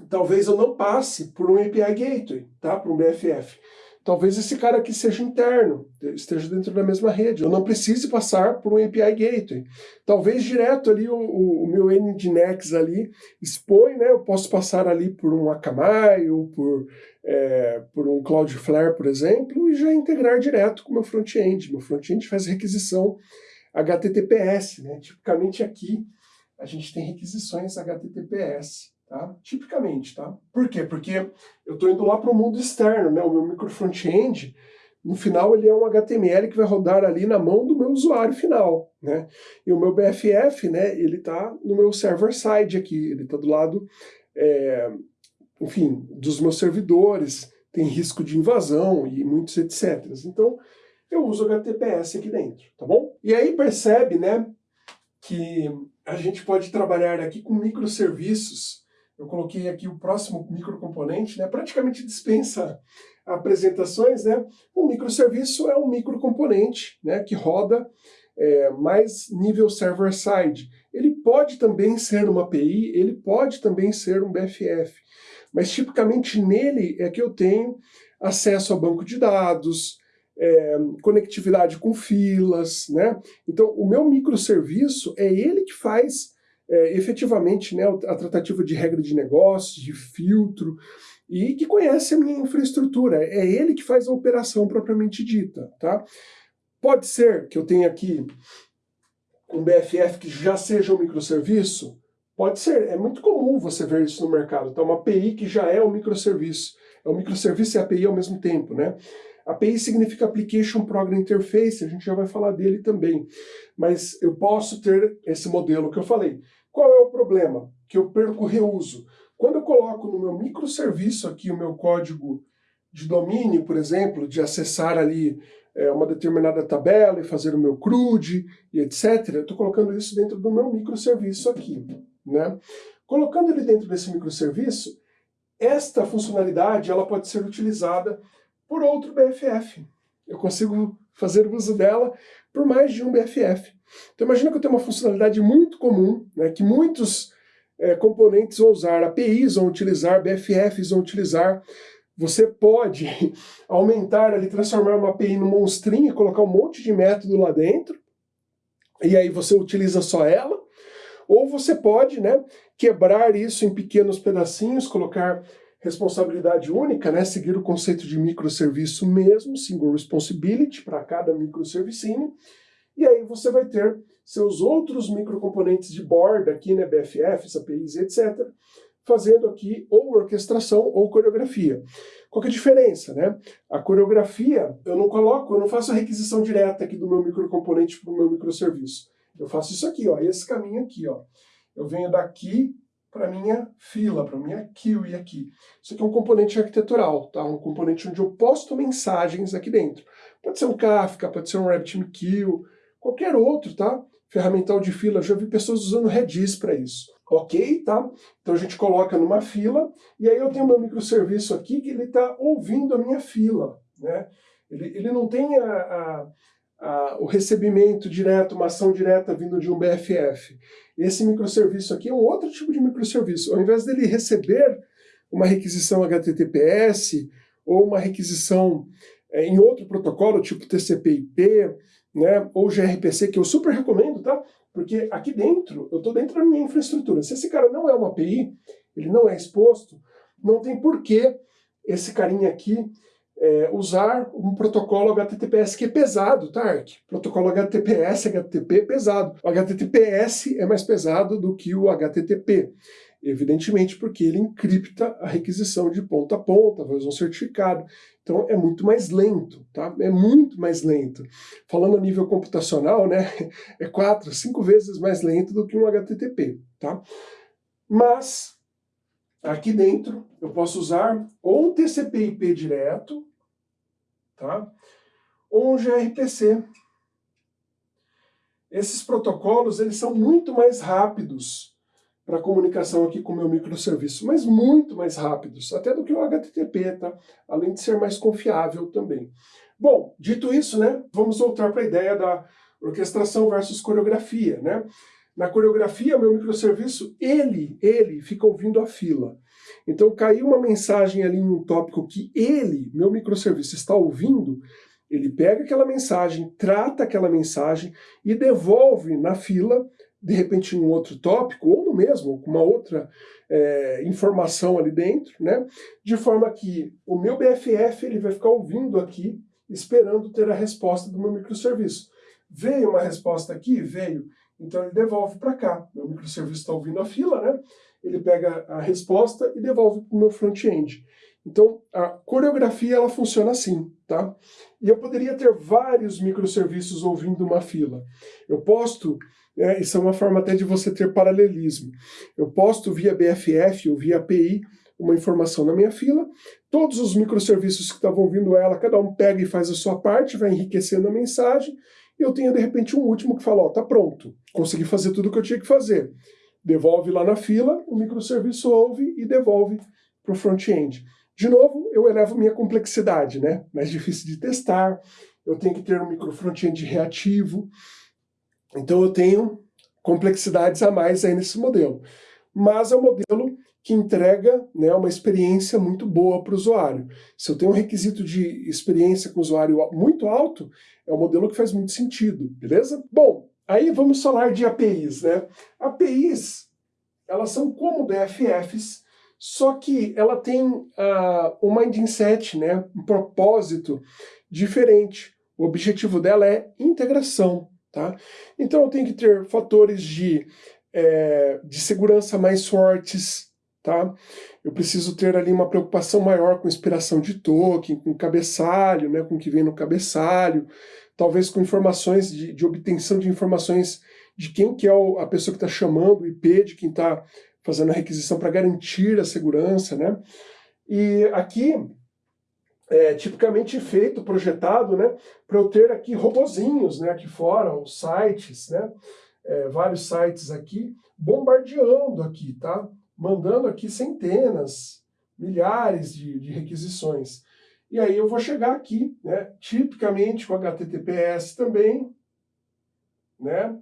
S1: talvez eu não passe por um API Gateway, tá? por um BFF. Talvez esse cara aqui seja interno, esteja dentro da mesma rede. Eu não precise passar por um API Gateway. Talvez direto ali o, o, o meu Nginx ali expõe, né? Eu posso passar ali por um Akamai ou por, é, por um Cloudflare, por exemplo, e já integrar direto com o meu front-end. Meu front-end faz requisição HTTPS, né? Tipicamente aqui a gente tem requisições HTTPS. Tá? Tipicamente, tá? Por quê? Porque eu estou indo lá para o mundo externo, né? O meu micro front-end, no final ele é um HTML que vai rodar ali na mão do meu usuário final, né? E o meu BFF, né? Ele está no meu server side aqui, ele está do lado, é, enfim, dos meus servidores, tem risco de invasão e muitos etc. Então, eu uso HTTPS aqui dentro, tá bom? E aí percebe, né, que a gente pode trabalhar aqui com microserviços eu coloquei aqui o próximo microcomponente, né? praticamente dispensa apresentações. Né? O microserviço é um microcomponente né? que roda é, mais nível server-side. Ele pode também ser uma API, ele pode também ser um BFF, mas tipicamente nele é que eu tenho acesso a banco de dados, é, conectividade com filas, né? Então o meu microserviço é ele que faz é, efetivamente né, a tratativa de regra de negócio, de filtro, e que conhece a minha infraestrutura. É ele que faz a operação propriamente dita. Tá? Pode ser que eu tenha aqui um BFF que já seja um microserviço? Pode ser, é muito comum você ver isso no mercado. Então, uma API que já é um microserviço. É um microserviço e API ao mesmo tempo, né? API significa Application Program Interface, a gente já vai falar dele também. Mas eu posso ter esse modelo que eu falei. Qual é o problema? Que eu perco reuso. Quando eu coloco no meu microserviço aqui o meu código de domínio, por exemplo, de acessar ali é, uma determinada tabela e fazer o meu CRUD e etc., eu estou colocando isso dentro do meu microserviço aqui. Né? Colocando ele dentro desse microserviço, esta funcionalidade ela pode ser utilizada por outro BFF. Eu consigo fazer uso dela por mais de um BFF. Então imagina que eu tenho uma funcionalidade muito comum, né, que muitos é, componentes vão usar, APIs vão utilizar, BFFs vão utilizar. Você pode aumentar ali, transformar uma API num monstrinho e colocar um monte de método lá dentro, e aí você utiliza só ela, ou você pode né, quebrar isso em pequenos pedacinhos, colocar responsabilidade única, né, seguir o conceito de microserviço mesmo, single responsibility para cada microservicinho, e aí você vai ter seus outros microcomponentes de borda aqui, né, BFFs, APIs, etc., fazendo aqui ou orquestração ou coreografia. Qual que é a diferença, né? A coreografia, eu não coloco, eu não faço a requisição direta aqui do meu microcomponente para o meu microserviço. Eu faço isso aqui, ó, esse caminho aqui, ó. Eu venho daqui para minha fila, para minha queue aqui. Isso aqui é um componente arquitetural, tá? Um componente onde eu posto mensagens aqui dentro. Pode ser um Kafka, pode ser um RabbitMQ, qualquer outro, tá? Ferramental de fila, já vi pessoas usando Redis para isso. Ok, tá? Então a gente coloca numa fila, e aí eu tenho meu microserviço aqui que ele está ouvindo a minha fila, né? Ele, ele não tem a, a o recebimento direto, uma ação direta vindo de um BFF. Esse microserviço aqui é um outro tipo de microserviço. Ao invés dele receber uma requisição HTTPS ou uma requisição é, em outro protocolo, tipo TCP/IP, né, ou gRPC, que eu super recomendo, tá? Porque aqui dentro, eu estou dentro da minha infraestrutura. Se esse cara não é uma API, ele não é exposto, não tem porquê esse carinha aqui é, usar um protocolo HTTPS que é pesado, tá, Ark? Protocolo HTTPS, HTTP é pesado. O HTTPS é mais pesado do que o HTTP. Evidentemente porque ele encripta a requisição de ponta a ponta, faz um certificado. Então é muito mais lento, tá? É muito mais lento. Falando a nível computacional, né? É quatro, cinco vezes mais lento do que um HTTP, tá? Mas Aqui dentro eu posso usar ou um TCP/IP direto, tá? ou um gRPC. Esses protocolos eles são muito mais rápidos para comunicação aqui com o meu microserviço, mas muito mais rápidos, até do que o HTTP, tá? além de ser mais confiável também. Bom, dito isso, né, vamos voltar para a ideia da orquestração versus coreografia. Né? Na coreografia, meu microserviço, ele, ele fica ouvindo a fila. Então caiu uma mensagem ali em um tópico que ele, meu microserviço, está ouvindo, ele pega aquela mensagem, trata aquela mensagem e devolve na fila, de repente em um outro tópico, ou no mesmo, com uma outra é, informação ali dentro, né? de forma que o meu BFF ele vai ficar ouvindo aqui, esperando ter a resposta do meu microserviço. Veio uma resposta aqui? Veio. Então ele devolve para cá. Meu microserviço está ouvindo a fila, né? Ele pega a resposta e devolve para o meu front-end. Então a coreografia ela funciona assim, tá? E eu poderia ter vários microserviços ouvindo uma fila. Eu posto, é, isso é uma forma até de você ter paralelismo. Eu posto via BFF ou via API uma informação na minha fila, todos os microserviços que estavam ouvindo ela, cada um pega e faz a sua parte, vai enriquecendo a mensagem, e eu tenho de repente um último que fala, ó, tá pronto, consegui fazer tudo o que eu tinha que fazer. Devolve lá na fila, o microserviço ouve e devolve para o front-end. De novo, eu elevo minha complexidade, né? Mais difícil de testar, eu tenho que ter um micro front-end reativo, então eu tenho complexidades a mais aí nesse modelo. Mas é um modelo que entrega né, uma experiência muito boa para o usuário. Se eu tenho um requisito de experiência com o usuário muito alto, é um modelo que faz muito sentido, beleza? Bom, aí vamos falar de APIs, né? APIs, elas são como BFFs, só que ela tem uh, um mindset, né? um propósito diferente. O objetivo dela é integração. Tá? Então eu tenho que ter fatores de, é, de segurança mais fortes, tá? Eu preciso ter ali uma preocupação maior com inspiração de token, com cabeçalho, né, com o que vem no cabeçalho, talvez com informações de, de obtenção de informações de quem que é o, a pessoa que está chamando o IP, de quem está fazendo a requisição para garantir a segurança, né? E aqui é, tipicamente feito, projetado, né, para eu ter aqui robozinhos, né, aqui fora, os sites, né, é, vários sites aqui, bombardeando aqui, tá, mandando aqui centenas, milhares de, de requisições. E aí eu vou chegar aqui, né, tipicamente com HTTPS também, né,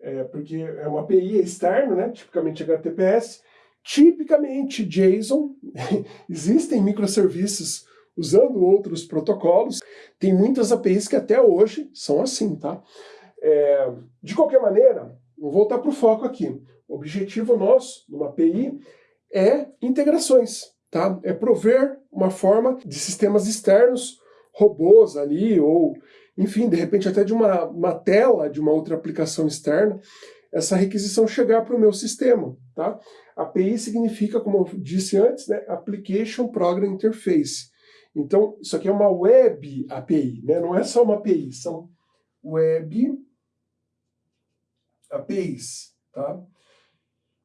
S1: é, porque é uma API externa, né, tipicamente HTTPS, Tipicamente JSON, existem microserviços usando outros protocolos, tem muitas APIs que até hoje são assim, tá? É, de qualquer maneira, vou voltar para o foco aqui. O objetivo nosso, numa API, é integrações, tá? É prover uma forma de sistemas externos, robôs ali, ou, enfim, de repente até de uma, uma tela de uma outra aplicação externa, essa requisição chegar para o meu sistema, tá? API significa, como eu disse antes, né, Application Program Interface. Então, isso aqui é uma Web API, né? não é só uma API, são Web APIs. Tá?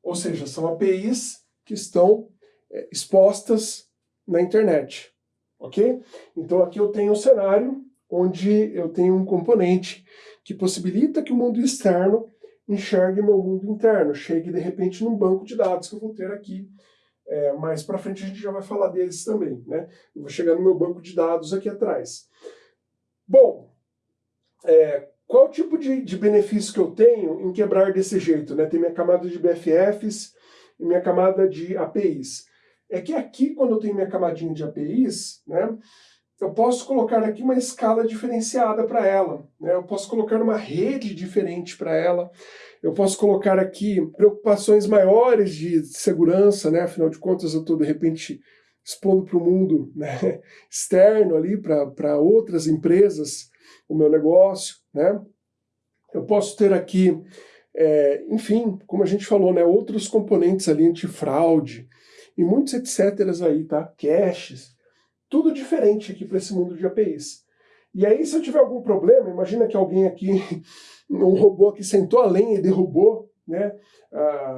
S1: Ou seja, são APIs que estão expostas na internet. Ok? Então aqui eu tenho um cenário onde eu tenho um componente que possibilita que o mundo externo enxergue meu mundo interno, chegue de repente num banco de dados que eu vou ter aqui. É, mais para frente a gente já vai falar deles também. Né? Eu vou chegar no meu banco de dados aqui atrás. Bom, é, qual tipo de, de benefício que eu tenho em quebrar desse jeito? Né? Tem minha camada de BFFs e minha camada de APIs. É que aqui, quando eu tenho minha camadinha de APIs, né, eu posso colocar aqui uma escala diferenciada para ela, né? eu posso colocar uma rede diferente para ela, eu posso colocar aqui preocupações maiores de segurança, né? afinal de contas eu estou de repente expondo para o mundo né? externo ali, para outras empresas, o meu negócio. Né? Eu posso ter aqui, é, enfim, como a gente falou, né? outros componentes ali antifraude, e muitos etc aí, tá? Caches, tudo diferente aqui para esse mundo de APIs. E aí, se eu tiver algum problema, imagina que alguém aqui, um robô que sentou a lenha e derrubou né,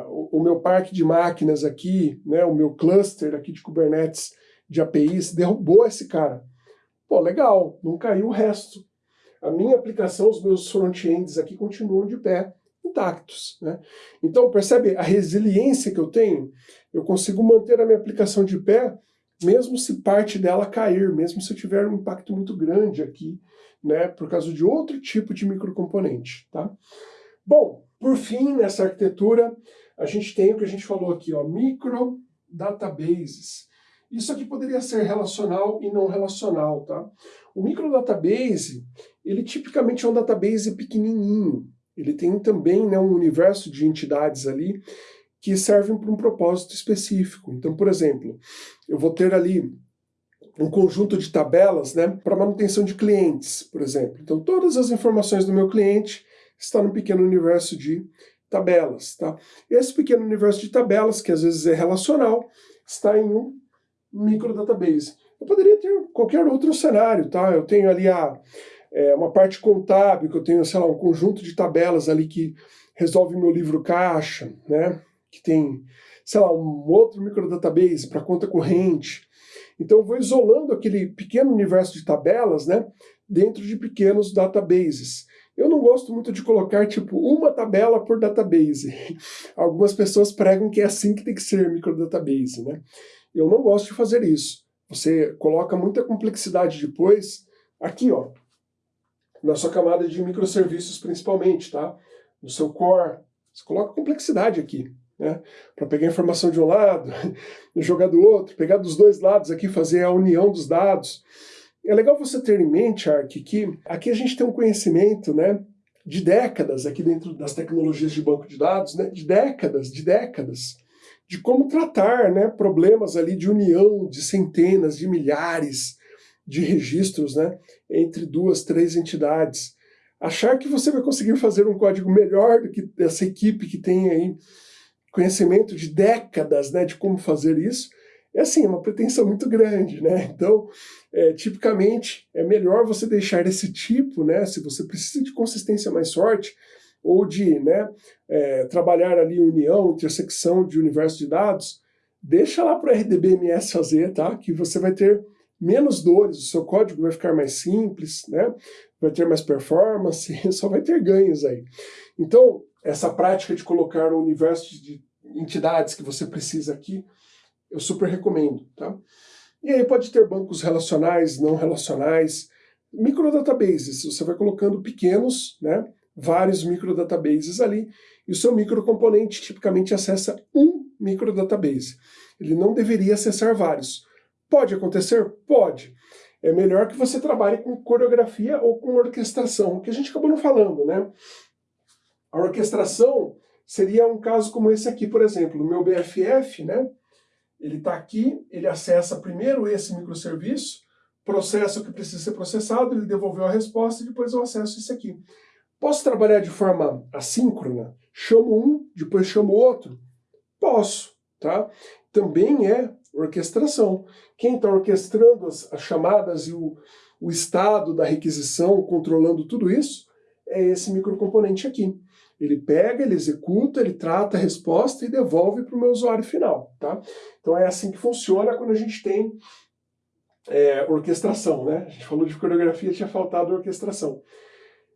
S1: o, o, meu parque de máquinas aqui, né, o meu cluster aqui de Kubernetes de APIs, derrubou esse cara. Pô, legal, não caiu o resto. A minha aplicação, os meus front-ends aqui continuam de pé, intactos. Né? Então, percebe a resiliência que eu tenho? Eu consigo manter a minha aplicação de pé mesmo se parte dela cair, mesmo se eu tiver um impacto muito grande aqui, né, por causa de outro tipo de microcomponente, tá? Bom, por fim, nessa arquitetura, a gente tem o que a gente falou aqui, ó, micro databases. Isso aqui poderia ser relacional e não relacional, tá? O microdatabase, ele tipicamente é um database pequenininho. Ele tem também né, um universo de entidades ali que servem para um propósito específico. Então, por exemplo, eu vou ter ali um conjunto de tabelas né, para manutenção de clientes, por exemplo. Então, todas as informações do meu cliente estão no pequeno universo de tabelas. Tá? Esse pequeno universo de tabelas, que às vezes é relacional, está em um microdatabase. Eu poderia ter qualquer outro cenário, tá? Eu tenho ali a, é, uma parte contábil, que eu tenho, sei lá, um conjunto de tabelas ali que resolve meu livro caixa, né? que tem, sei lá, um outro microdatabase para conta corrente. Então eu vou isolando aquele pequeno universo de tabelas né, dentro de pequenos databases. Eu não gosto muito de colocar tipo uma tabela por database. Algumas pessoas pregam que é assim que tem que ser microdatabase. Né? Eu não gosto de fazer isso. Você coloca muita complexidade depois, aqui ó, na sua camada de microserviços principalmente, tá? No seu core, você coloca complexidade aqui né? para pegar informação de um lado, jogar do outro, pegar dos dois lados aqui, fazer a união dos dados. É legal você ter em mente, Ark, que aqui a gente tem um conhecimento né, de décadas aqui dentro das tecnologias de banco de dados, né, de décadas, de décadas, de como tratar né, problemas ali de união de centenas, de milhares de registros né, entre duas, três entidades. Achar que você vai conseguir fazer um código melhor do que essa equipe que tem aí conhecimento de décadas né, de como fazer isso, é assim, uma pretensão muito grande, né? Então, é, tipicamente, é melhor você deixar esse tipo, né? Se você precisa de consistência mais forte, ou de né, é, trabalhar ali união, intersecção de universo de dados, deixa lá para o RDBMS fazer, tá? Que você vai ter menos dores, o seu código vai ficar mais simples, né? Vai ter mais performance, só vai ter ganhos aí. Então, essa prática de colocar o universo de entidades que você precisa aqui, eu super recomendo, tá? E aí pode ter bancos relacionais, não relacionais, microdatabases, você vai colocando pequenos, né, vários microdatabases ali, e o seu microcomponente tipicamente acessa um microdatabase. Ele não deveria acessar vários. Pode acontecer? Pode. É melhor que você trabalhe com coreografia ou com orquestração, que a gente acabou não falando, né? A orquestração seria um caso como esse aqui, por exemplo, o meu BFF, né? Ele está aqui, ele acessa primeiro esse microserviço, processa o que precisa ser processado, ele devolveu a resposta e depois eu acesso isso aqui. Posso trabalhar de forma assíncrona? Chamo um, depois chamo outro? Posso, tá? Também é orquestração. Quem está orquestrando as, as, chamadas e o, o estado da requisição, controlando tudo isso, é esse microcomponente aqui. Ele pega, ele executa, ele trata a resposta e devolve para o meu usuário final. Tá? Então é assim que funciona quando a gente tem é, orquestração. Né? A gente falou de coreografia, tinha faltado orquestração.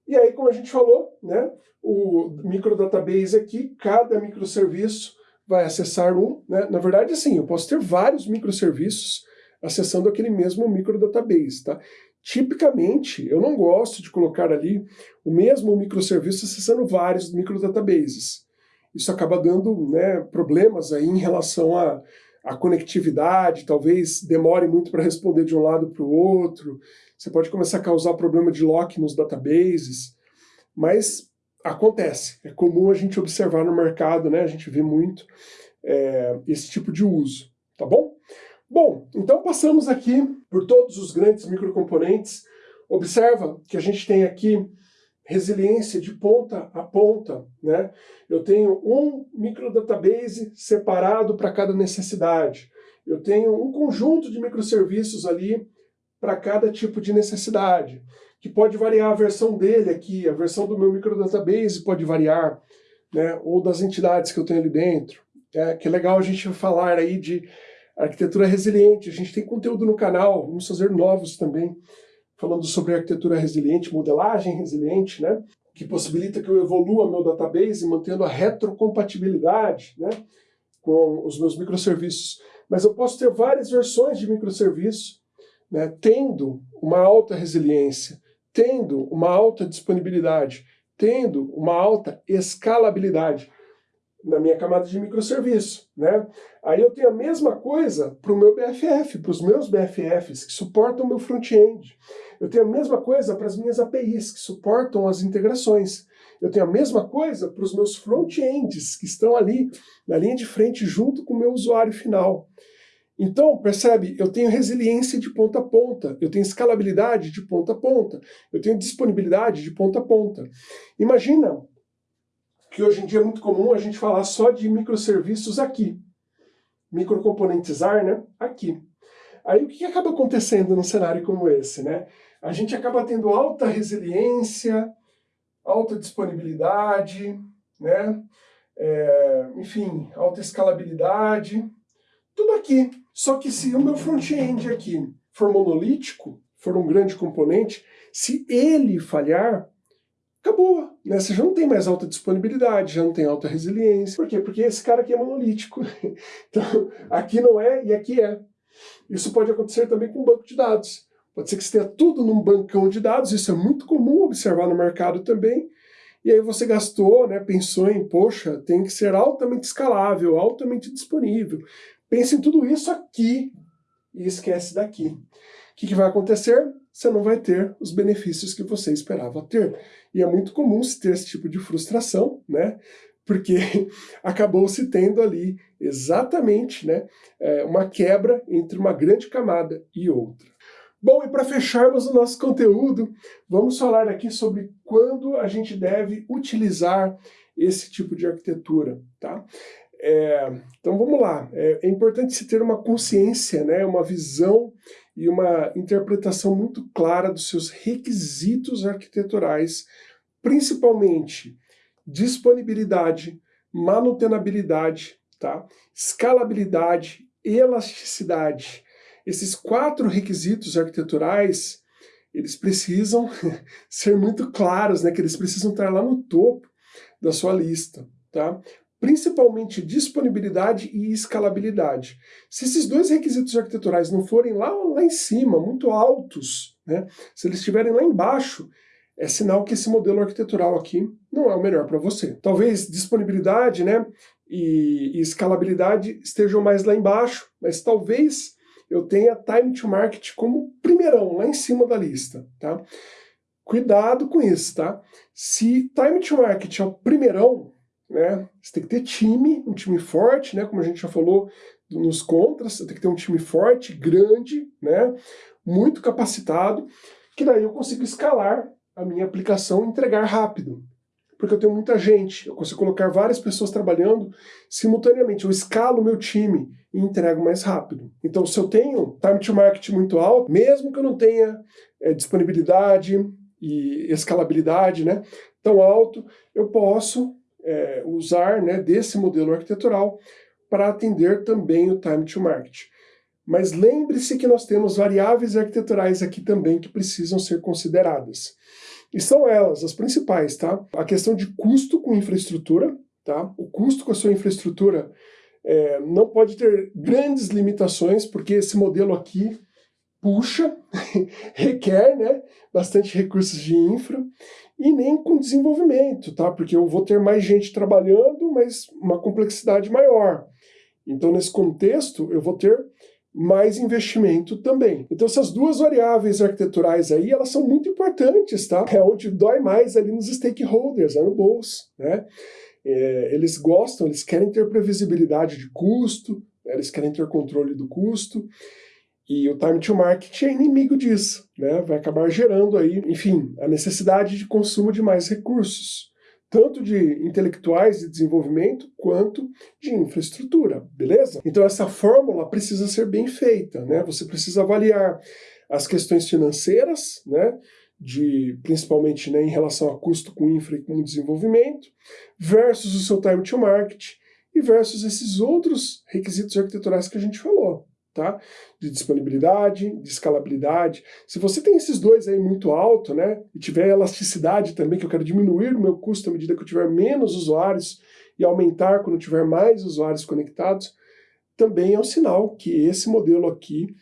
S1: E aí, como a gente falou, né, o microdatabase aqui, cada microserviço vai acessar um. Né? Na verdade, assim, eu posso ter vários microserviços acessando aquele mesmo microdatabase. Tá? Tipicamente, eu não gosto de colocar ali o mesmo microserviço acessando vários microdatabases. Isso acaba dando né, problemas aí em relação à, à conectividade, talvez demore muito para responder de um lado para o outro, você pode começar a causar problema de lock nos databases, mas acontece, é comum a gente observar no mercado, né, a gente vê muito é, esse tipo de uso, tá bom? Bom, então passamos aqui por todos os grandes microcomponentes. Observa que a gente tem aqui resiliência de ponta a ponta. Né? Eu tenho um microdatabase separado para cada necessidade. Eu tenho um conjunto de microserviços ali para cada tipo de necessidade, que pode variar a versão dele aqui, a versão do meu microdatabase pode variar, né? ou das entidades que eu tenho ali dentro. É, que é legal a gente falar aí de arquitetura resiliente. A gente tem conteúdo no canal, vamos fazer novos também, falando sobre arquitetura resiliente, modelagem resiliente, né? que possibilita que eu evolua meu database mantendo a retrocompatibilidade né? com os meus microserviços. Mas eu posso ter várias versões de microserviço, né? tendo uma alta resiliência, tendo uma alta disponibilidade, tendo uma alta escalabilidade na minha camada de microserviço. Né? Aí eu tenho a mesma coisa para o meu BFF, para os meus BFFs que suportam o meu front-end. Eu tenho a mesma coisa para as minhas APIs que suportam as integrações. Eu tenho a mesma coisa para os meus front-ends que estão ali na linha de frente junto com o meu usuário final. Então, percebe, eu tenho resiliência de ponta a ponta, eu tenho escalabilidade de ponta a ponta, eu tenho disponibilidade de ponta a ponta. Imagina que hoje em dia é muito comum a gente falar só de microserviços aqui. Microcomponentizar, né? Aqui. Aí o que acaba acontecendo num cenário como esse, né? A gente acaba tendo alta resiliência, alta disponibilidade, né? É, enfim, alta escalabilidade, tudo aqui. Só que se o meu front-end aqui for monolítico, for um grande componente, se ele falhar, acabou. Né? Você já não tem mais alta disponibilidade, já não tem alta resiliência. Por quê? Porque esse cara aqui é monolítico. Então, aqui não é e aqui é. Isso pode acontecer também com banco de dados. Pode ser que você tenha tudo num bancão de dados, isso é muito comum observar no mercado também, e aí você gastou, né, pensou em, poxa, tem que ser altamente escalável, altamente disponível. Pense em tudo isso aqui e esquece daqui. O que, que vai acontecer? você não vai ter os benefícios que você esperava ter. E é muito comum se ter esse tipo de frustração, né? Porque acabou se tendo ali exatamente né, é, uma quebra entre uma grande camada e outra. Bom, e para fecharmos o nosso conteúdo, vamos falar aqui sobre quando a gente deve utilizar esse tipo de arquitetura, tá? É, então vamos lá, é, é, importante se ter uma consciência, né, uma visão e uma interpretação muito clara dos seus requisitos arquiteturais, principalmente disponibilidade, manutenabilidade, tá? escalabilidade, elasticidade. Esses quatro requisitos arquiteturais, eles precisam ser muito claros, né? que eles precisam estar lá no topo da sua lista. Tá? Principalmente disponibilidade e escalabilidade. Se esses dois requisitos arquiteturais não forem lá, lá em cima, muito altos, né, se eles estiverem lá embaixo, é sinal que esse modelo arquitetural aqui não é o melhor para você. Talvez disponibilidade né, e, e escalabilidade estejam mais lá embaixo, mas talvez eu tenha time to market como primeirão, lá em cima da lista. Tá? Cuidado com isso, tá? Se time to market é o primeirão, né? Você tem que ter time, um time forte, né? Como a gente já falou nos contras, você tem que ter um time forte, grande, né? Muito capacitado, que daí eu consigo escalar a minha aplicação e entregar rápido. Porque eu tenho muita gente, eu consigo colocar várias pessoas trabalhando simultaneamente. Eu escalo o meu time e entrego mais rápido. Então, se eu tenho time to market muito alto, mesmo que eu não tenha é, disponibilidade e escalabilidade né, tão alto, eu posso é, usar né, desse modelo arquitetural para atender também o time to market. Mas lembre-se que nós temos variáveis arquiteturais aqui também que precisam ser consideradas. E são elas, as principais, tá? A questão de custo com infraestrutura, tá? O custo com a sua infraestrutura é, não pode ter grandes limitações, porque esse modelo aqui puxa, requer né, bastante recursos de infra, e nem com desenvolvimento, tá? Porque eu vou ter mais gente trabalhando, mas uma complexidade maior. Então, nesse contexto, eu vou ter mais investimento também. Então, essas duas variáveis arquiteturais aí, elas são muito importantes, tá? É onde dói mais ali nos stakeholders, é no bolso, né? É, eles gostam, eles querem ter previsibilidade de custo, né? eles querem ter controle do custo, e o time to market é inimigo disso, né? Vai acabar gerando aí, enfim, a necessidade de consumo de mais recursos, tanto de intelectuais de desenvolvimento quanto de infraestrutura, beleza? Então essa fórmula precisa ser bem feita, né? Você precisa avaliar as questões financeiras, né? De, principalmente né, em relação a custo com infra e com desenvolvimento, versus o seu time to market e versus esses outros requisitos arquiteturais que a gente falou tá? De disponibilidade, de escalabilidade. Se você tem esses dois aí muito alto, né? E tiver elasticidade também, que eu quero diminuir o meu custo à medida que eu tiver menos usuários e aumentar quando tiver mais usuários conectados, também é um sinal que esse modelo aqui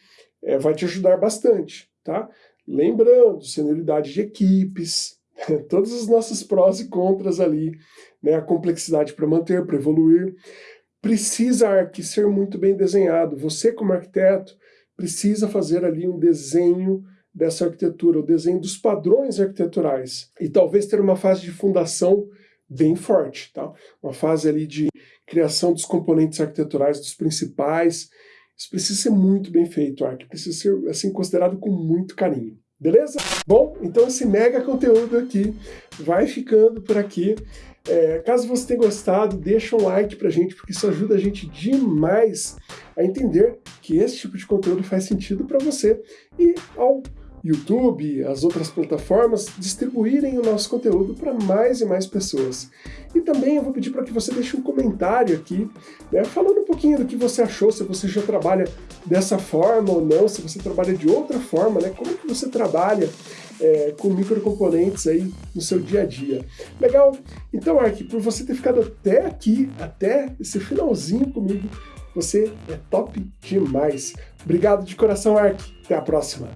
S1: é, vai te ajudar bastante, tá? Lembrando, senioridade de equipes, todos os nossos prós e contras ali, né? A complexidade para manter, para evoluir precisa Arc ser muito bem desenhado. Você, como arquiteto, precisa fazer ali um desenho dessa arquitetura, o desenho dos padrões arquiteturais. E talvez ter uma fase de fundação bem forte, tá? Uma fase ali de criação dos componentes arquiteturais, dos principais. Isso precisa ser muito bem feito, Arc. Precisa ser, assim, considerado com muito carinho. Beleza? Bom, então esse mega conteúdo aqui vai ficando por aqui. É, caso você tenha gostado, deixa um like pra gente, porque isso ajuda a gente demais a entender que esse tipo de conteúdo faz sentido para você e ao YouTube, as outras plataformas, distribuírem o nosso conteúdo para mais e mais pessoas. E também eu vou pedir para que você deixe um comentário aqui, né, falando um pouquinho do que você achou, se você já trabalha dessa forma ou não, se você trabalha de outra forma, né, como que você trabalha é, com microcomponentes aí no seu dia a dia. Legal? Então, Ark, por você ter ficado até aqui, até esse finalzinho comigo, você é top demais. Obrigado de coração, Ark. Até a próxima.